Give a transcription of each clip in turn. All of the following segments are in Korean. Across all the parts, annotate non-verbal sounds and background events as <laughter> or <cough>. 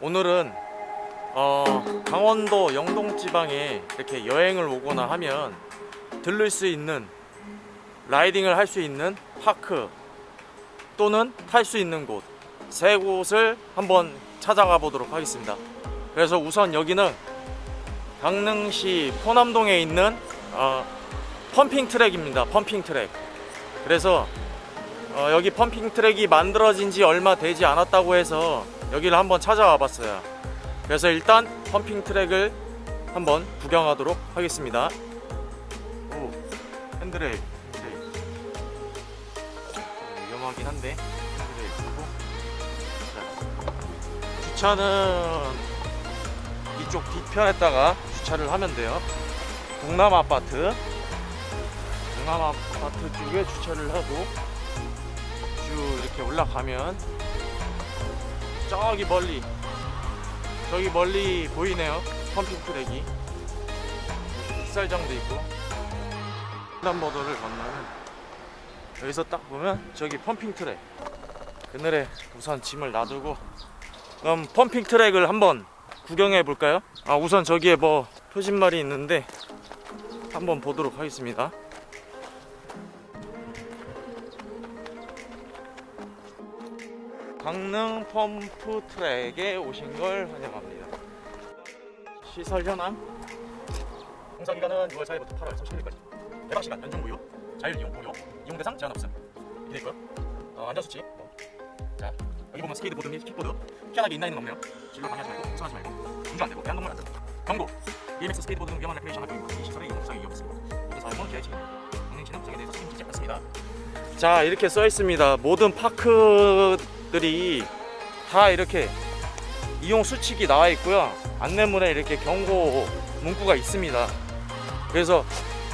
오늘은 어, 강원도 영동 지방에 이렇게 여행을 오거나 하면 들를 수 있는 라이딩을 할 수 있는 파크 또는 탈 수 있는 곳 세 곳을 한번 찾아가 보도록 하겠습니다. 그래서 우선 여기는 강릉시 포남동에 있는 어, 펌핑 트랙입니다. 펌핑 트랙. 그래서 어, 여기 pumping 트랙이 만들어진 지 얼마 되지 않았다고 해서 여기를 한번 찾아와 봤어요. 그래서 일단 pumping 트랙을 한번 구경하도록 하겠습니다. 오, 핸드레일. 위험하긴 한데 핸드레일 끄고. 자, 주차는 이쪽 뒤편에다가 주차를 하면 돼요. 동남 아파트. 동남 아파트 쪽에 주차를 하고 쭉 이렇게 올라가면 저기 멀리 저기 멀리 보이네요. 펌핑 트랙이. 풋살장도 있고. 횡단보도를 건너면 여기서 딱 보면 저기 펌핑 트랙. 그늘에 우선 짐을 놔두고 그럼 펌핑 트랙을 한번 구경해 볼까요? 아 우선 저기에 뭐 표지말이 있는데 한번 보도록 하겠습니다 강릉 펌프 트랙에 오신 걸 환영합니다. 시설 현황 공사 기간은 6월 4일부터 8월 31일까지 개방 시간 연중 무휴 자율 이용 무료 이용 대상 제한 없음 이렇게 있고요. 어, 안전 수칙 뭐. 자 여기 보면 스케이트 보드 및 킥보드 피하게 있는 없네요. 진로 방해하지 말고 우선하지 말고 운전 안 되고 대한동물 안 되고 경고 BMX 스케이트보드 등 위험한 레크레이션 활동이고 이 시설의 이용 부상이 위험했습니다. 모든 사용은 기하의 책임 강릉시는 부상에 대해서 책임지지 않습니다. 자 이렇게 써 있습니다. 모든 파크 들이 다 이렇게 이용 수칙이 나와 있고요. 안내문에 이렇게 경고 문구가 있습니다. 그래서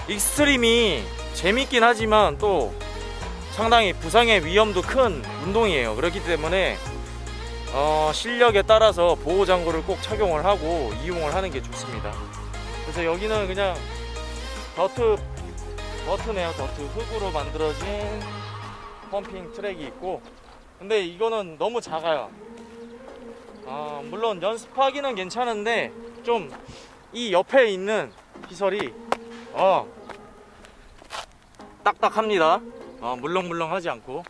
익스트림이 재밌긴 하지만 또 상당히 부상의 위험도 큰 운동이에요. 그렇기 때문에 어, 실력에 따라서 보호 장구를 꼭 착용을 하고 이용을 하는 게 좋습니다. 그래서 여기는 그냥 더트 더트네요. 더트 흙으로 만들어진 펌핑 트랙이 있고 근데 이거는 너무 작아요. 아, 물론 연습하기는 괜찮은데 좀 이 옆에 있는 시설이 어 딱딱합니다. 어, 물렁물렁하지 않고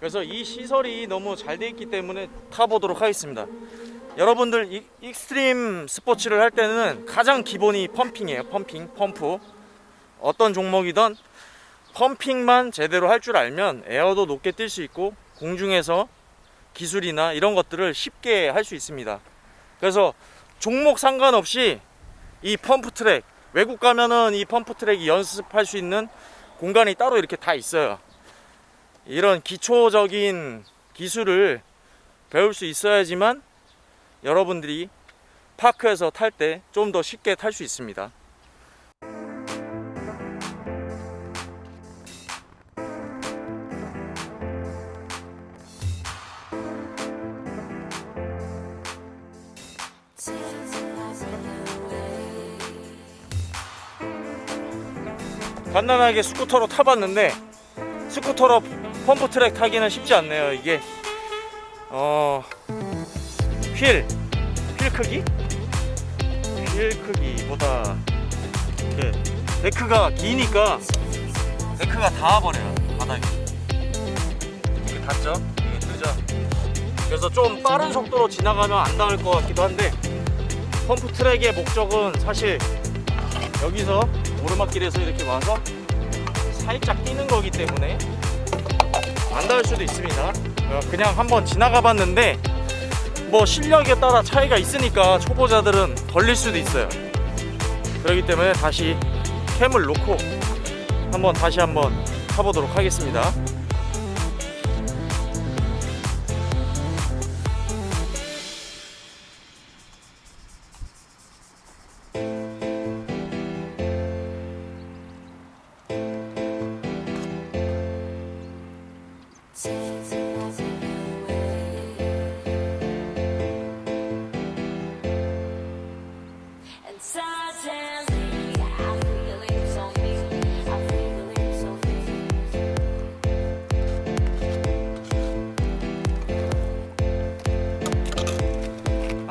그래서 이 시설이 너무 잘 돼 있기 때문에 타보도록 하겠습니다. 여러분들 이, extreme 스포츠를 할 때는 가장 기본이 pumping이에요. pumping, 펌프. 어떤 종목이든 pumping만 제대로 할 줄 알면 에어도 높게 뛸 수 있고 공중에서 기술이나 이런 것들을 쉽게 할 수 있습니다. 그래서 종목 상관없이 이 펌프 트랙 외국 가면은 이 펌프 트랙이 연습할 수 있는 공간이 따로 이렇게 다 있어요. 이런 기초적인 기술을 배울 수 있어야지만 여러분들이 파크에서 탈 때 좀 더 쉽게 탈 수 있습니다. 간단하게 스쿠터로 타봤는데 스쿠터로 펌프 트랙 타기는 쉽지 않네요 이게 어... 휠, 휠 크기? 휠 크기보다 이렇게 데크가 기니까 데크가 닿아버려요 바닥에 이게 닿죠? 이게 뜨죠? 그래서 좀 빠른 속도로 지나가면 안 닿을 것 같기도 한데 펌프 트랙의 목적은 사실 여기서 오르막길에서 이렇게 와서 살짝 뛰는 거기 때문에 안 닿을 수도 있습니다. 어, 그냥 한번 지나가 봤는데 뭐 실력에 따라 차이가 있으니까 초보자들은 걸릴 수도 있어요. 그렇기 때문에 다시 캠을 놓고 한번 다시 한번 타보도록 하겠습니다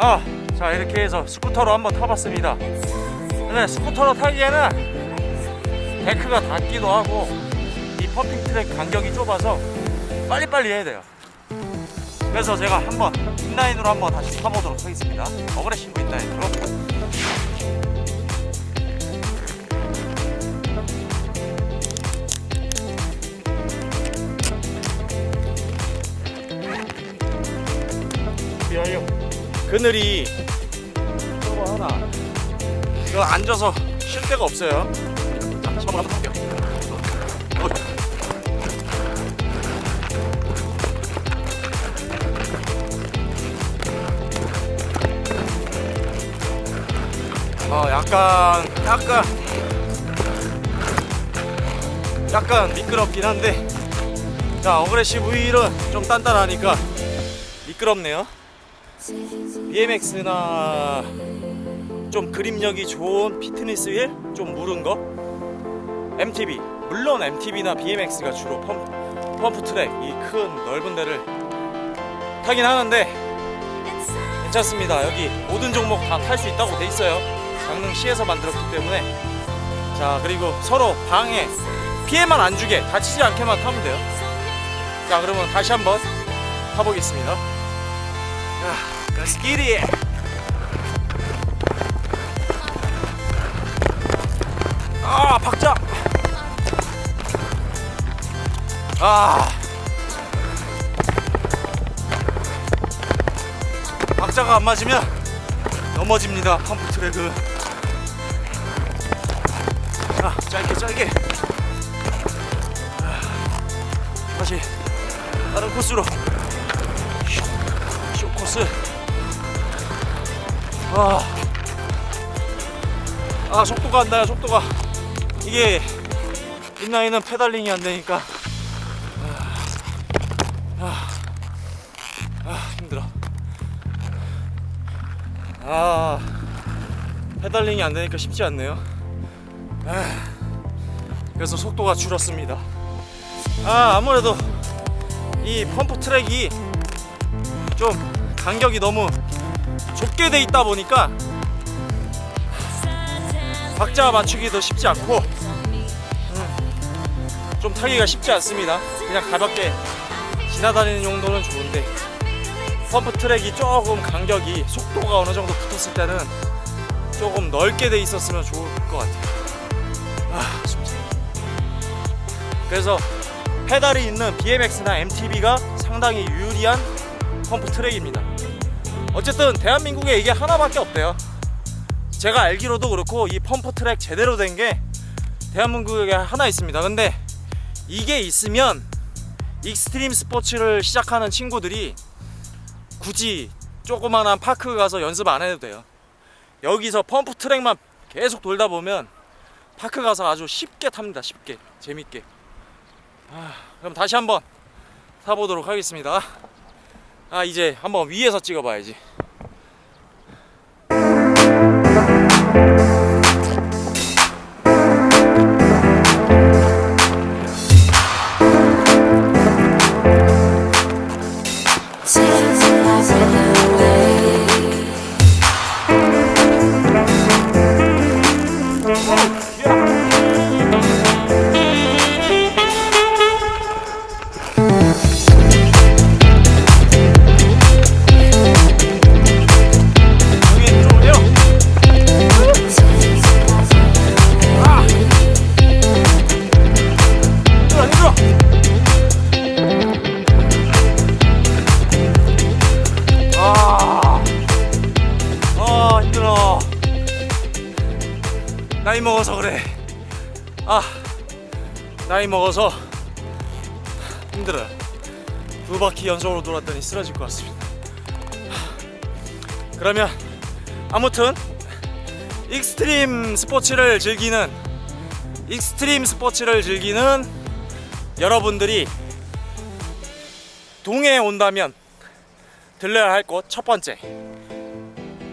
아, 자 이렇게 해서 스쿠터로 한번 타봤습니다. 근데 스쿠터로 타기에는 데크가 닿기도 하고 이 pumping 트랙 간격이 좁아서 빨리빨리 해야 돼요. 그래서 제가 한번 inline으로 한번 다시 타보도록 하겠습니다. aggressive inline으로. 그늘이 저거 하나. 이거 앉아서 쉴 데가 없어요. 자, 시범을 한번. 어이. 어 약간 약간 약간 미끄럽긴 한데 자 어그레시브 휠은 좀 단단하니까 미끄럽네요 BMX나 좀 grip력이 좋은 피트니스 휠 좀 무른 거? MTB 물론 MTB나 BMX가 주로 펌프, 펌프 트랙 이 큰 넓은 데를 타긴 하는데 괜찮습니다. 여기 모든 종목 다 탈 수 있다고 돼 있어요. 강릉시에서 만들었기 때문에. 자 그리고 서로 방해 피해만 안 주게 다치지 않게만 타면 돼요. 자 그러면 다시 한번 타보겠습니다. 자 Let's get it 아 박자. 아. 박자가 안 맞으면 넘어집니다 펌프 트랙은. 자 짧게 짧게. 아, 다시 다른 코스로 코스 아, 아 속도가 안 나요 속도가 이게 인라인은 pedaling이 안 되니까 아, 아 힘들어 아 pedaling이 안 되니까 쉽지 않네요. 아, 그래서 속도가 줄었습니다. 아 아무래도 이 pump track이 좀 간격이 너무 좁게 돼 있다 보니까 박자 맞추기도 쉽지 않고 음, 좀 타기가 쉽지 않습니다. 그냥 가볍게 지나다니는 용도는 좋은데 pump track이 조금 간격이 속도가 어느 정도 붙었을 때는 조금 넓게 돼 있었으면 좋을 것 같아요. 아. 그래서 페달이 있는 BMX나 MTB가 상당히 유리한 pump track입니다. 어쨌든 대한민국에 이게 하나밖에 없대요. 제가 알기로도 그렇고 이 pump track 제대로 된 게 대한민국에 하나 있습니다. 근데 이게 있으면 익스트림 스포츠를 시작하는 친구들이 굳이 조그만한 park 가서 연습 안 해도 돼요. 여기서 pump track만 계속 돌다 보면 park 가서 아주 쉽게 탑니다. 쉽게 재밌게. 아, 그럼 다시 한번 타보도록 하겠습니다. 아 이제 한번 위에서 찍어봐야지. 먹어서 힘들어요. 두 바퀴 연속으로 돌았더니 쓰러질 것 같습니다. 그러면 아무튼 익스트림 스포츠를 즐기는 익스트림 스포츠를 즐기는 여러분들이 동해에 온다면 들려야 할 곳 첫 번째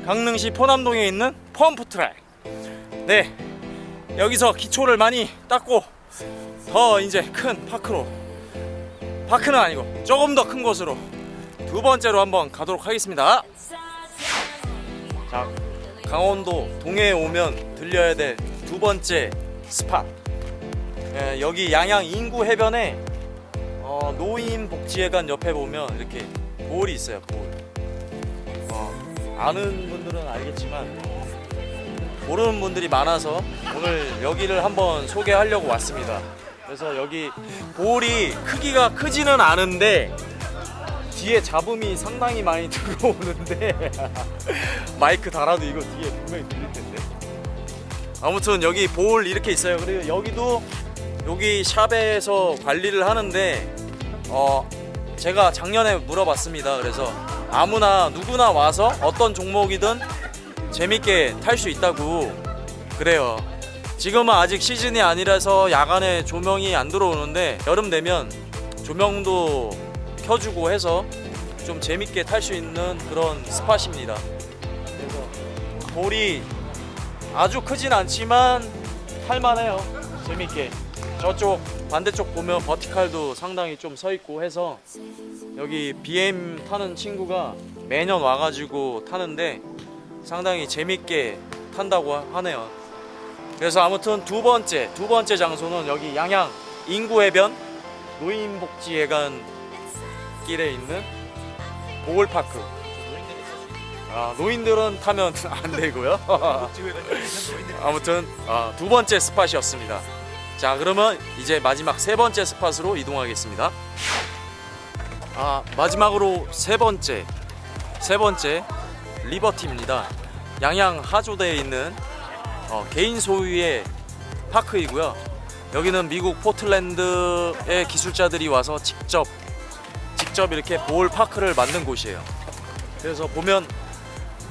강릉시 포남동에 있는 pump track 네 여기서 기초를 많이 닦고 더 이제 큰 파크로 파크는 아니고 조금 더 큰 곳으로 두 번째로 한번 가도록 하겠습니다 강원도 동해에 오면 들려야 될 두 번째 스팟. 예, 여기 양양 인구 해변에 어, 노인복지회관 옆에 보면 이렇게 볼이 있어요. 볼. 어, 아는 분들은 알겠지만 모르는 분들이 많아서 오늘 여기를 한번 소개하려고 왔습니다. 그래서 여기 볼이 크기가 크지는 않은데 뒤에 잡음이 상당히 많이 <laughs> 들어오는데 <laughs> 마이크 달아도 이거 뒤에 분명히 들릴 텐데. 아무튼 여기 볼 이렇게 있어요. 그리고 여기도 여기 샵에서 관리를 하는데 어 제가 작년에 물어봤습니다. 그래서 아무나 누구나 와서 어떤 종목이든 재밌게 탈 수 있다고 그래요. 지금은 아직 시즌이 아니라서 야간에 조명이 안 들어오는데 여름 되면 조명도 켜주고 해서 좀 재밌게 탈 수 있는 그런 스팟입니다. 그래서 볼이 아주 크진 않지만 탈만해요. 재밌게. 저쪽 반대쪽 보면 버티칼도 상당히 좀 서 있고 해서 여기 BM 타는 친구가 매년 와가지고 타는데 상당히 재밌게 탄다고 하네요. 그래서 아무튼 두 번째 두 번째 장소는 여기 양양 인구해변 노인복지회관 길에 있는 보울파크. 아, 노인들은 타면 <laughs> 안 되고요. <laughs> 아무튼 아, 두 번째 스팟이었습니다. 자 그러면 이제 마지막 세 번째 스팟으로 이동하겠습니다. 아 마지막으로 세 번째 세 번째 리버티입니다. 양양 하조대에 있는 어, 개인 소유의 파크이고요. 여기는 미국 포틀랜드의 기술자들이 와서 직접 직접 이렇게 볼 파크를 만든 곳이에요. 그래서 보면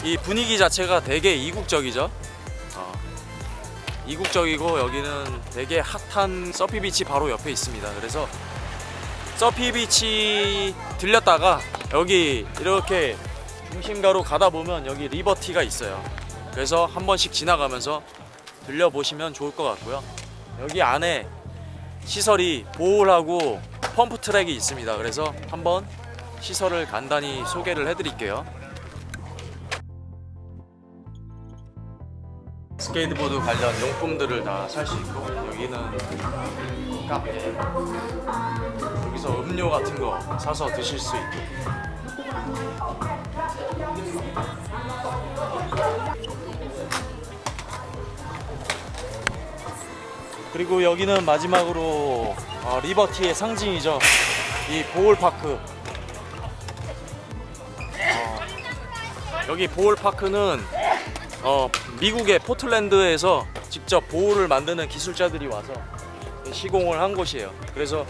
이 분위기 자체가 되게 이국적이죠. 어, 이국적이고 여기는 되게 핫한 서피 비치 바로 옆에 있습니다. 그래서 서피 비치 들렸다가 여기 이렇게 중심가로 가다 보면 여기 리버티가 있어요. 그래서 한 번씩 지나가면서 들려보시면 좋을 것 같고요. 여기 안에 시설이 bowl하고 pump track이 있습니다. 그래서 한번 시설을 간단히 소개를 해드릴게요. 스케이트보드 관련 용품들을 다 살 수 있고 여기는 카페 여기서 음료 같은 거 사서 드실 수 있고 그리고 여기는 마지막으로 어, 리버티의 상징이죠. 이 보홀파크. 어, 여기 보홀파크는 어, 미국의 포틀랜드에서 직접 보호를 만드는 기술자들이 와서 시공을 한 곳이에요. 그래서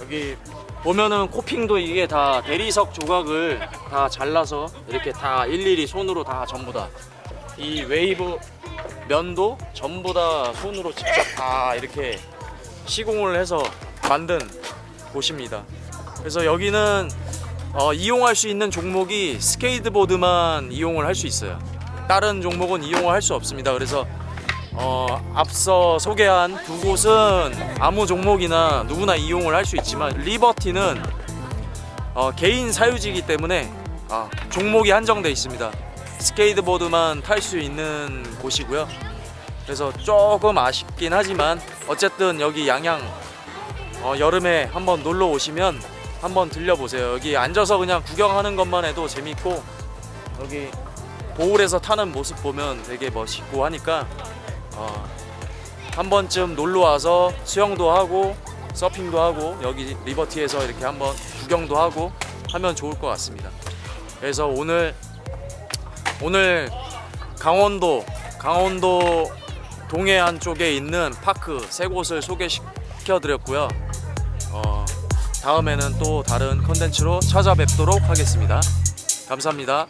여기 보면은 코핑도 이게 다 대리석 조각을 다 잘라서 이렇게 다 일일이 손으로 다 전부 다. 이 웨이브 면도 전부 다 손으로 직접 다 이렇게 시공을 해서 만든 곳입니다. 그래서 여기는 어, 이용할 수 있는 종목이 스케이트보드만 이용을 할 수 있어요. 다른 종목은 이용을 할 수 없습니다. 그래서 어, 앞서 소개한 두 곳은 아무 종목이나 누구나 이용을 할 수 있지만 리버티는 어, 개인 사유지이기 때문에 아, 종목이 한정돼 있습니다. 스케이트보드만 탈 수 있는 곳이고요. 그래서 조금 아쉽긴 하지만 어쨌든 여기 양양 어, 여름에 한번 놀러 오시면 한번 들려보세요. 여기 앉아서 그냥 구경하는 것만 해도 재밌고 여기 보울에서 타는 모습 보면 되게 멋있고 하니까 어, 한 번쯤 놀러 와서 수영도 하고 서핑도 하고 여기 리버티에서 이렇게 한번 구경도 하고 하면 좋을 것 같습니다. 그래서 오늘 오늘 강원도 강원도 동해안 쪽에 있는 파크 세 곳을 소개시켜 드렸고요. 어, 다음에는 또 다른 컨텐츠로 찾아뵙도록 하겠습니다. 감사합니다.